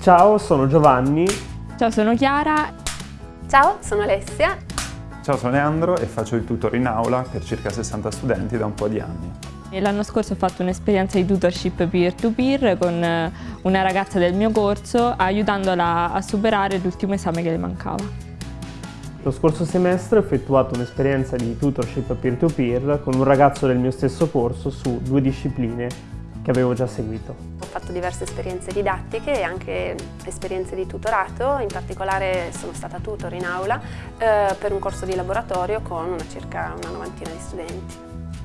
Ciao, sono Giovanni. Ciao, sono Chiara. Ciao, sono Alessia. Ciao, sono Leandro e faccio il tutor in aula per circa 60 studenti da un po' di anni. L'anno scorso ho fatto un'esperienza di tutorship peer-to-peer con eh, una ragazza del mio corso aiutandola a superare l'ultimo esame che le mancava. Lo scorso semestre ho effettuato un'esperienza di tutorship peer-to-peer con un ragazzo del mio stesso corso su due discipline che avevo già seguito. Ho fatto diverse esperienze didattiche e anche esperienze di tutorato, in particolare sono stata tutor in aula eh, per un corso di laboratorio con una circa una novantina di studenti.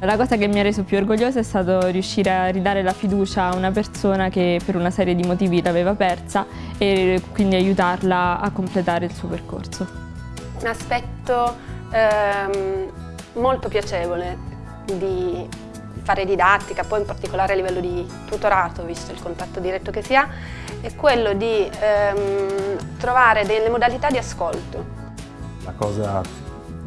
La cosa che mi ha reso più orgogliosa è stato riuscire a ridare la fiducia a una persona che per una serie di motivi l'aveva persa e quindi aiutarla a completare il suo percorso. Un aspetto ehm, molto piacevole di fare didattica, poi in particolare a livello di tutorato, visto il contatto diretto che si ha, è quello di ehm, trovare delle modalità di ascolto. La cosa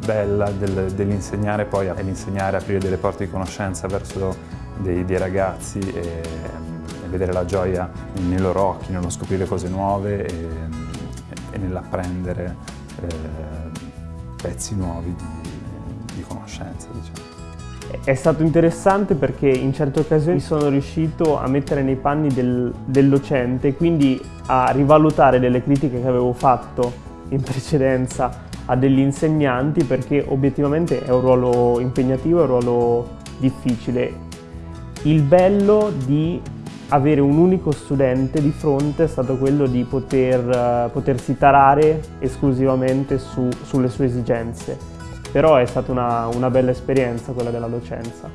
bella del, dell'insegnare poi è l'insegnare, aprire delle porte di conoscenza verso dei, dei ragazzi e, e, vedere la gioia nei loro occhi, nello scoprire cose nuove e, e nell'apprendere pezzi nuovi di, di conoscenza. Diciamo. È stato interessante perché in certe occasioni sono riuscito a mettere nei panni del, del docente, quindi a rivalutare delle critiche che avevo fatto in precedenza a degli insegnanti perché obiettivamente è un ruolo impegnativo, è un ruolo difficile. Il bello di avere un unico studente di fronte è stato quello di poter, potersi tarare esclusivamente su, sulle sue esigenze però è stata una, una bella esperienza quella della docenza.